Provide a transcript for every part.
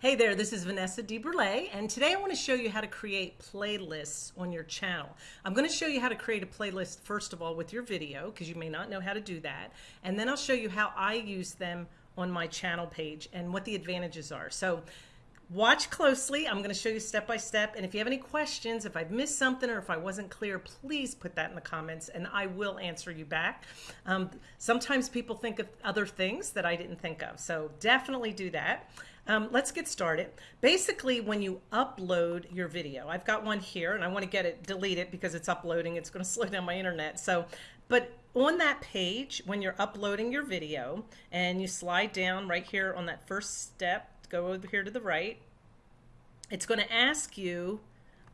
Hey there, this is Vanessa DeBurle, and today I want to show you how to create playlists on your channel. I'm going to show you how to create a playlist, first of all, with your video, because you may not know how to do that, and then I'll show you how I use them on my channel page and what the advantages are. So watch closely. I'm going to show you step by step, and if you have any questions, if I've missed something or if I wasn't clear, please put that in the comments, and I will answer you back. Um, sometimes people think of other things that I didn't think of, so definitely do that. Um, let's get started. Basically, when you upload your video, I've got one here and I want to get it, delete it because it's uploading. It's going to slow down my internet. So, but on that page, when you're uploading your video and you slide down right here on that first step, go over here to the right, it's going to ask you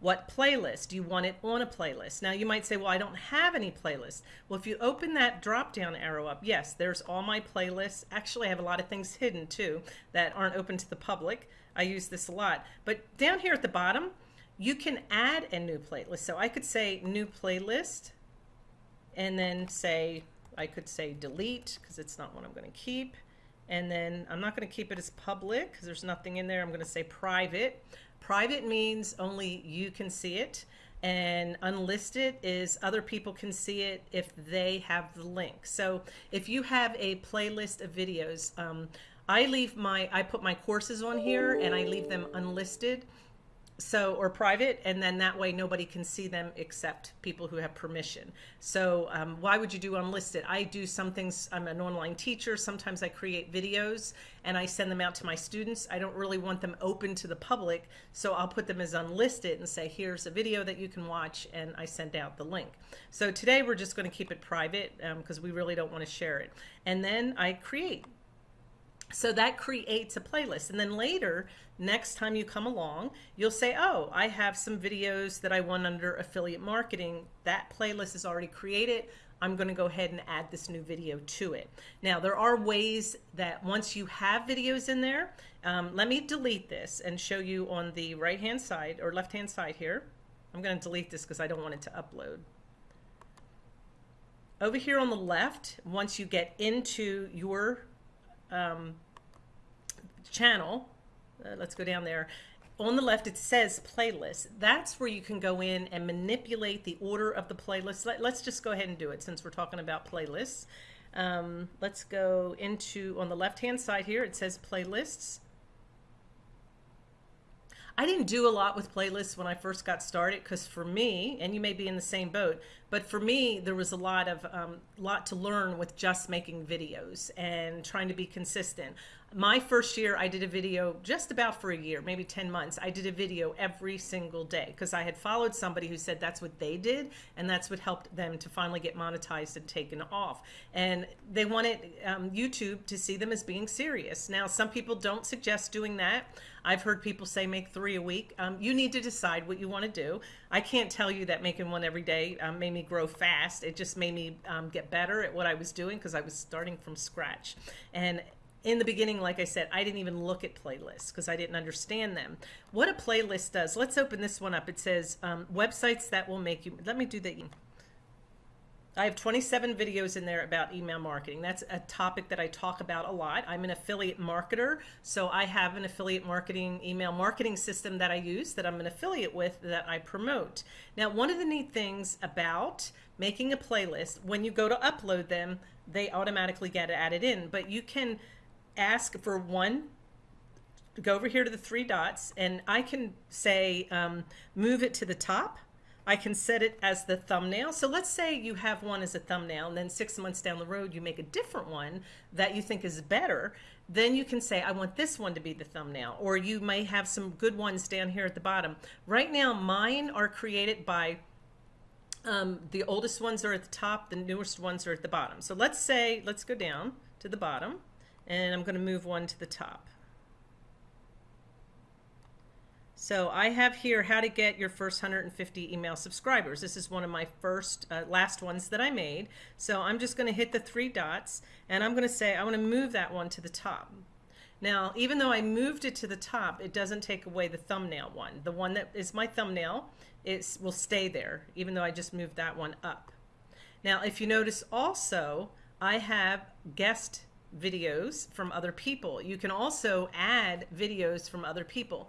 what playlist? Do you want it on a playlist? Now you might say, well, I don't have any playlists. Well, if you open that drop down arrow up, yes, there's all my playlists. Actually, I have a lot of things hidden too that aren't open to the public. I use this a lot. But down here at the bottom, you can add a new playlist. So I could say new playlist and then say, I could say delete because it's not what I'm going to keep. And then I'm not going to keep it as public because there's nothing in there. I'm going to say private. Private means only you can see it and unlisted is other people can see it if they have the link. So if you have a playlist of videos, um, I leave my, I put my courses on here and I leave them unlisted so or private and then that way nobody can see them except people who have permission. So um, why would you do unlisted? I do some things i'm an online teacher sometimes i create videos and i send them out to my students. I don't really want them open to the public so i'll put them as unlisted and say here's a video that you can watch and i send out the link. So today we're just going to keep it private because um, we really don't want to share it. And then i create so that creates a playlist. And then later, next time you come along, you'll say, oh, I have some videos that I want under affiliate marketing. That playlist is already created. I'm going to go ahead and add this new video to it. Now, there are ways that once you have videos in there, um, let me delete this and show you on the right-hand side or left-hand side here. I'm going to delete this because I don't want it to upload. Over here on the left, once you get into your um, channel, uh, let's go down there. On the left, it says playlist. That's where you can go in and manipulate the order of the playlist. Let, us just go ahead and do it since we're talking about playlists. Um, let's go into, on the left-hand side here, it says playlists. I didn't do a lot with playlists when I first got started because for me, and you may be in the same boat, but for me, there was a lot of um, lot to learn with just making videos and trying to be consistent my first year I did a video just about for a year, maybe 10 months. I did a video every single day because I had followed somebody who said that's what they did and that's what helped them to finally get monetized and taken off. And they wanted um, YouTube to see them as being serious. Now, some people don't suggest doing that. I've heard people say make three a week. Um, you need to decide what you want to do. I can't tell you that making one every day um, made me grow fast. It just made me um, get better at what I was doing because I was starting from scratch. And in the beginning, like I said, I didn't even look at playlists because I didn't understand them. What a playlist does, let's open this one up. It says um, websites that will make you, let me do the, I have 27 videos in there about email marketing. That's a topic that I talk about a lot. I'm an affiliate marketer, so I have an affiliate marketing email marketing system that I use that I'm an affiliate with that I promote. Now, one of the neat things about making a playlist, when you go to upload them, they automatically get added in, but you can ask for one go over here to the three dots and I can say um, move it to the top. I can set it as the thumbnail. So let's say you have one as a thumbnail and then six months down the road you make a different one that you think is better. Then you can say I want this one to be the thumbnail or you may have some good ones down here at the bottom. Right now mine are created by um, the oldest ones are at the top the newest ones are at the bottom. So let's say let's go down to the bottom and I'm going to move one to the top. So I have here how to get your first 150 email subscribers. This is one of my first, uh, last ones that I made. So I'm just going to hit the three dots and I'm going to say I want to move that one to the top. Now, even though I moved it to the top, it doesn't take away the thumbnail one. The one that is my thumbnail is, will stay there, even though I just moved that one up. Now, if you notice also, I have guest videos from other people. You can also add videos from other people.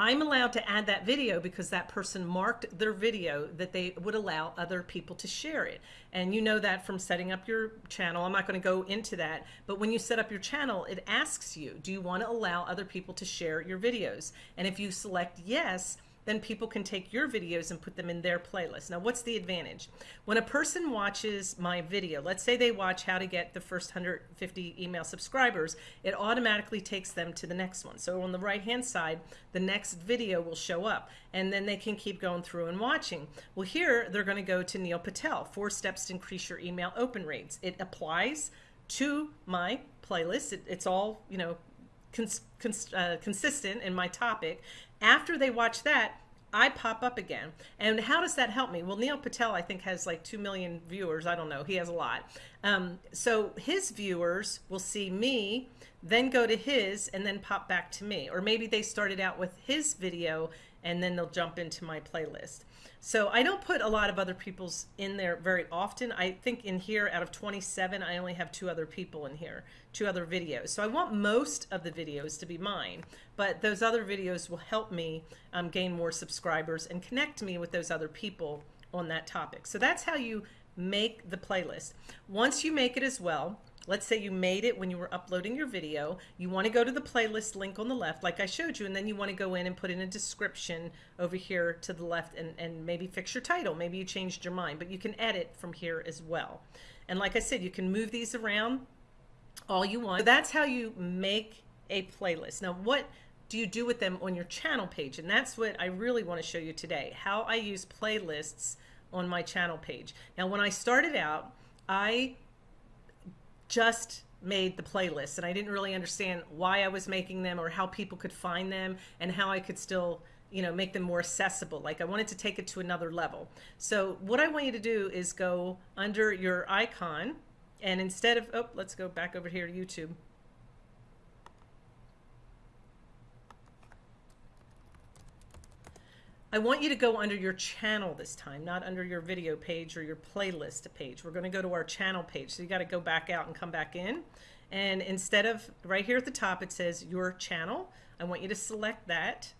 I'm allowed to add that video because that person marked their video that they would allow other people to share it. And you know that from setting up your channel. I'm not going to go into that, but when you set up your channel, it asks you, do you want to allow other people to share your videos? And if you select yes, then people can take your videos and put them in their playlist. Now, what's the advantage? When a person watches my video, let's say they watch how to get the first 150 email subscribers, it automatically takes them to the next one. So on the right-hand side, the next video will show up and then they can keep going through and watching. Well, here they're going to go to Neil Patel, Four Steps to Increase Your Email Open Rates. It applies to my playlist. It, it's all, you know, cons cons uh, consistent in my topic. After they watch that, I pop up again. And how does that help me? Well, Neil Patel, I think, has like 2 million viewers. I don't know. He has a lot. Um, so his viewers will see me, then go to his, and then pop back to me. Or maybe they started out with his video and then they'll jump into my playlist. So I don't put a lot of other people's in there very often. I think in here out of 27, I only have two other people in here, two other videos. So I want most of the videos to be mine, but those other videos will help me um, gain more subscribers and connect me with those other people on that topic. So that's how you make the playlist. Once you make it as well, Let's say you made it when you were uploading your video. You want to go to the playlist link on the left, like I showed you, and then you want to go in and put in a description over here to the left and, and maybe fix your title. Maybe you changed your mind, but you can edit from here as well. And like I said, you can move these around all you want. So that's how you make a playlist. Now, what do you do with them on your channel page? And that's what I really want to show you today, how I use playlists on my channel page. Now, when I started out, I just made the playlist and I didn't really understand why I was making them or how people could find them and how I could still you know make them more accessible. Like I wanted to take it to another level. So what I want you to do is go under your icon and instead of oh let's go back over here to YouTube I want you to go under your channel this time, not under your video page or your playlist page. We're going to go to our channel page. So you got to go back out and come back in. And instead of right here at the top, it says your channel. I want you to select that.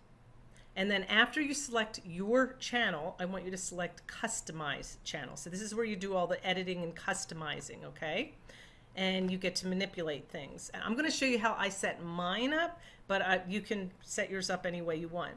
And then after you select your channel, I want you to select customize channel. So this is where you do all the editing and customizing, okay? And you get to manipulate things. I'm going to show you how I set mine up, but uh, you can set yours up any way you want.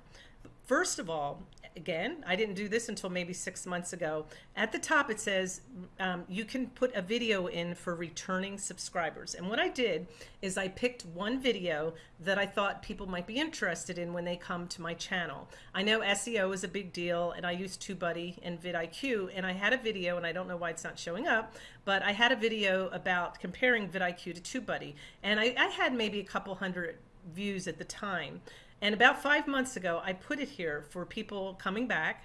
First of all, again, I didn't do this until maybe six months ago. At the top, it says um, you can put a video in for returning subscribers. And what I did is I picked one video that I thought people might be interested in when they come to my channel. I know SEO is a big deal, and I use TubeBuddy and vidIQ, and I had a video, and I don't know why it's not showing up, but I had a video about comparing vidIQ to TubeBuddy, and I, I had maybe a couple hundred views at the time. And about five months ago, I put it here for people coming back,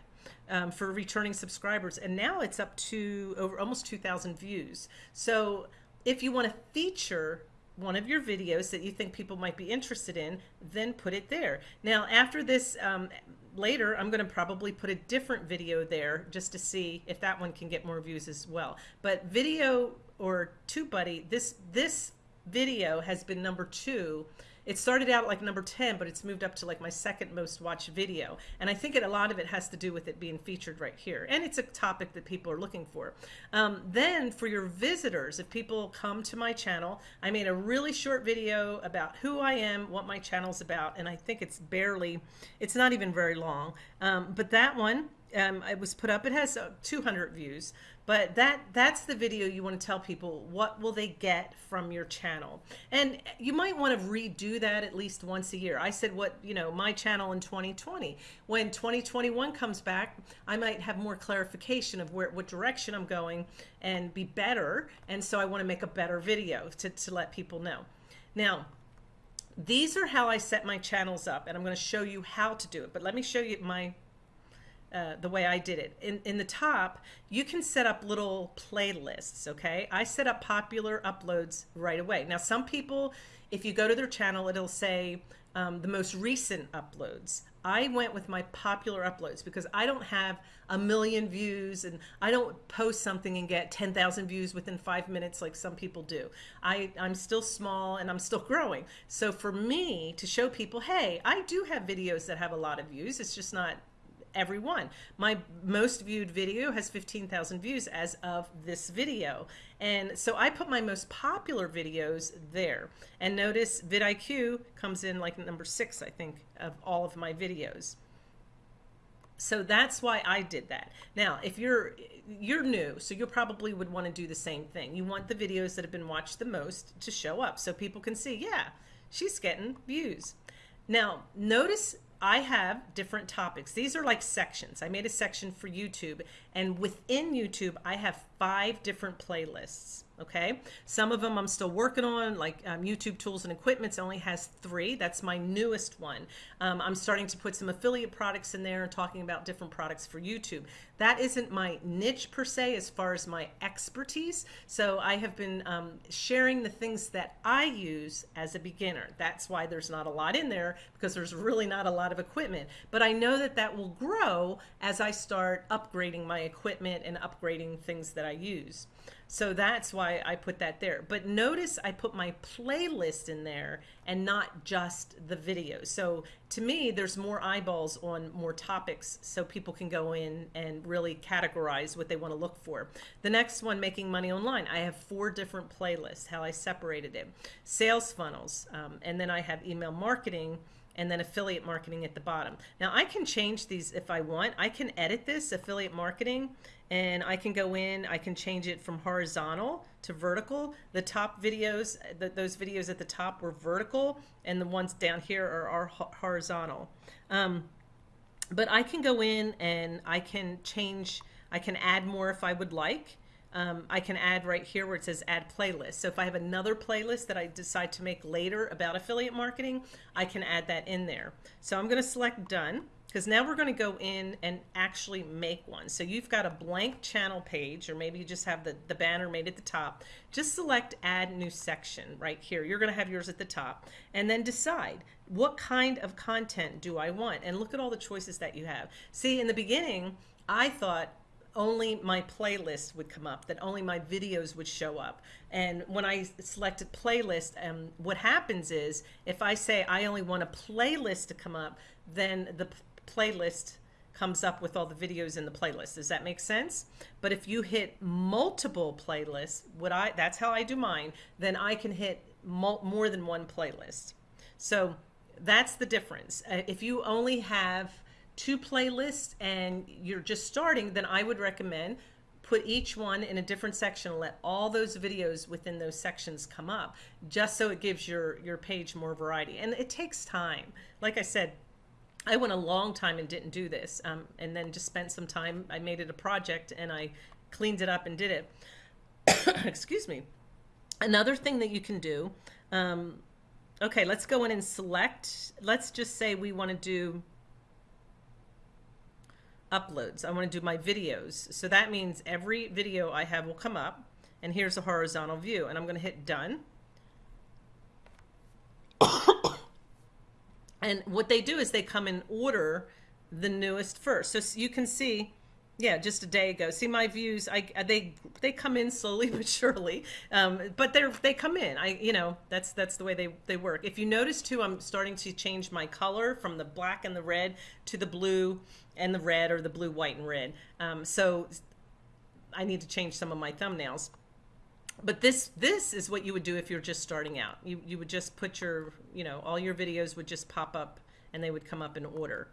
um, for returning subscribers. And now it's up to over almost 2,000 views. So if you want to feature one of your videos that you think people might be interested in, then put it there. Now, after this, um, later, I'm going to probably put a different vidIQ there just to see if that one can get more views as well. But video or TubeBuddy, this, this video has been number two it started out like number 10, but it's moved up to like my second most watched video. And I think it, a lot of it has to do with it being featured right here. And it's a topic that people are looking for. Um, then for your visitors, if people come to my channel, I made a really short video about who I am, what my channel's about, and I think it's barely, it's not even very long. Um, but that one, um, it was put up. It has uh, 200 views, but that that's the video you want to tell people what will they get from your channel. And you might want to redo that at least once a year. I said what, you know, my channel in 2020. When 2021 comes back, I might have more clarification of where what direction I'm going and be better. And so I want to make a better video to, to let people know. Now, these are how I set my channels up and I'm going to show you how to do it. But let me show you my uh, the way I did it. In, in the top, you can set up little playlists, okay? I set up popular uploads right away. Now, some people, if you go to their channel, it'll say um, the most recent uploads. I went with my popular uploads because I don't have a million views and I don't post something and get 10,000 views within five minutes like some people do. I, I'm still small and I'm still growing. So for me to show people, hey, I do have videos that have a lot of views. It's just not every one. My most viewed video has 15,000 views as of this video. And so I put my most popular videos there. And notice vidIQ comes in like number six, I think, of all of my videos. So that's why I did that. Now, if you're you're new, so you probably would want to do the same thing. You want the videos that have been watched the most to show up so people can see, yeah, she's getting views. Now, notice I have different topics. These are like sections. I made a section for YouTube, and within YouTube, I have five different playlists okay? Some of them I'm still working on, like um, YouTube Tools and Equipments only has three. That's my newest one. Um, I'm starting to put some affiliate products in there and talking about different products for YouTube. That isn't my niche per se as far as my expertise. So I have been um, sharing the things that I use as a beginner. That's why there's not a lot in there because there's really not a lot of equipment. But I know that that will grow as I start upgrading my equipment and upgrading things that I use. So that's why I put that there. But notice I put my playlist in there and not just the video. So to me, there's more eyeballs on more topics so people can go in and really categorize what they want to look for. The next one, making money online. I have four different playlists, how I separated it. Sales funnels, um, and then I have email marketing, and then affiliate marketing at the bottom. Now I can change these if I want. I can edit this affiliate marketing and I can go in, I can change it from horizontal to vertical. The top videos, the, those videos at the top were vertical and the ones down here are, are horizontal. Um, but I can go in and I can change, I can add more if I would like. Um, I can add right here where it says add playlist. So if I have another playlist that I decide to make later about affiliate marketing, I can add that in there. So I'm going to select done because now we're going to go in and actually make one. So you've got a blank channel page, or maybe you just have the, the banner made at the top. Just select add new section right here. You're going to have yours at the top and then decide what kind of content do I want? And look at all the choices that you have. See, in the beginning, I thought only my playlist would come up, that only my videos would show up. And when I selected playlist, um, what happens is if I say I only want a playlist to come up, then the playlist comes up with all the videos in the playlist. Does that make sense? But if you hit multiple playlists, what I that's how I do mine, then I can hit more than one playlist. So that's the difference. Uh, if you only have two playlists and you're just starting, then I would recommend put each one in a different section and let all those videos within those sections come up just so it gives your your page more variety and it takes time like i said I went a long time and didn't do this, um, and then just spent some time. I made it a project and I cleaned it up and did it. Excuse me. Another thing that you can do. Um, okay, let's go in and select. Let's just say we want to do uploads. I want to do my videos. So that means every video I have will come up, and here's a horizontal view, and I'm going to hit done. And what they do is they come in order the newest first. So you can see, yeah, just a day ago. See my views. I they they come in slowly but surely, um, but they're they come in. I you know that's that's the way they they work. If you notice too, I'm starting to change my color from the black and the red to the blue and the red or the blue, white, and red. Um, so I need to change some of my thumbnails but this this is what you would do if you're just starting out. You you would just put your you know all your videos would just pop up and they would come up in order.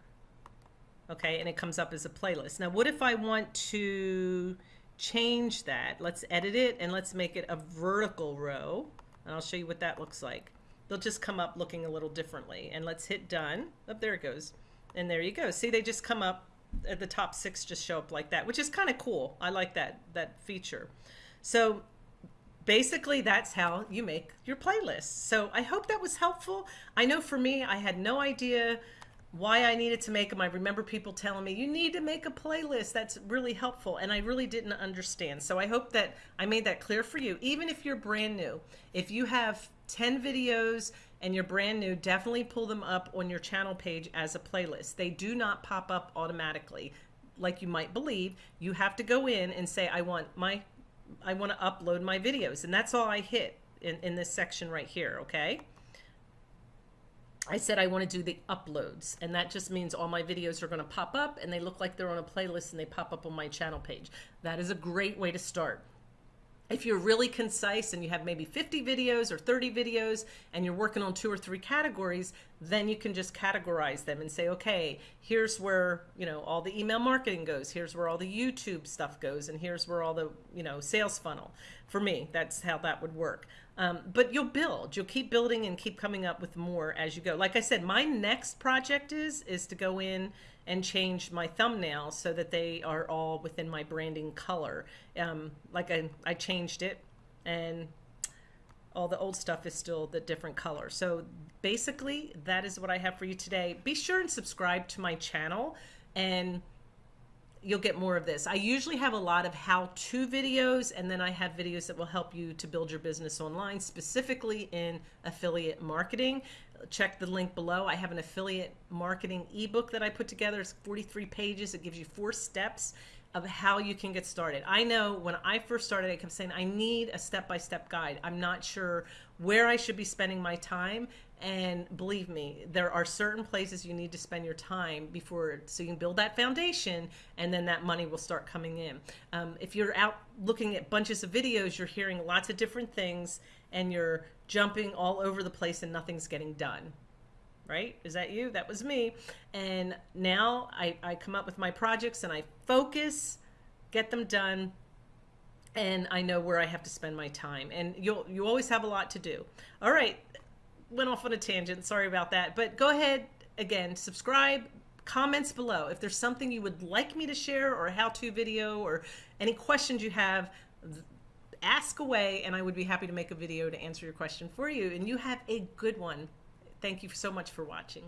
Okay, and it comes up as a playlist. Now, what if I want to change that? Let's edit it and let's make it a vertical row. And I'll show you what that looks like. They'll just come up looking a little differently. And let's hit done. Up oh, there it goes. And there you go. See, they just come up at the top six just show up like that, which is kind of cool. I like that that feature. So basically that's how you make your playlist. So I hope that was helpful. I know for me, I had no idea why I needed to make them. I remember people telling me, you need to make a playlist. That's really helpful. And I really didn't understand. So I hope that I made that clear for you. Even if you're brand new, if you have 10 videos and you're brand new, definitely pull them up on your channel page as a playlist. They do not pop up automatically like you might believe. You have to go in and say, I want my, I want to upload my videos. And that's all I hit in, in this section right here, okay? I said I want to do the uploads, and that just means all my videos are going to pop up and they look like they're on a playlist and they pop up on my channel page. That is a great way to start. If you're really concise and you have maybe 50 videos or 30 videos and you're working on two or three categories, then you can just categorize them and say, okay, here's where, you know, all the email marketing goes. Here's where all the YouTube stuff goes. And here's where all the, you know, sales funnel. For me, that's how that would work. Um, but you'll build, you'll keep building and keep coming up with more as you go. Like I said, my next project is, is to go in and change my thumbnails so that they are all within my branding color. Um, like I, I changed it and all the old stuff is still the different color. So basically that is what I have for you today. Be sure and subscribe to my channel and you'll get more of this. I usually have a lot of how-to videos and then I have videos that will help you to build your business online, specifically in affiliate marketing. Check the link below. I have an affiliate marketing ebook that I put together. It's 43 pages. It gives you four steps of how you can get started. I know when I first started, I kept saying, I need a step-by-step -step guide. I'm not sure where I should be spending my time. And believe me, there are certain places you need to spend your time before, so you can build that foundation and then that money will start coming in. Um, if you're out looking at bunches of videos, you're hearing lots of different things and you're jumping all over the place and nothing's getting done right? Is that you? That was me. And now I, I come up with my projects and I focus, get them done, and I know where I have to spend my time. And you'll you always have a lot to do. All right, went off on a tangent. Sorry about that. But go ahead again, subscribe, comments below. If there's something you would like me to share or a how-to video or any questions you have, ask away and I would be happy to make a video to answer your question for you. And you have a good one. Thank you so much for watching.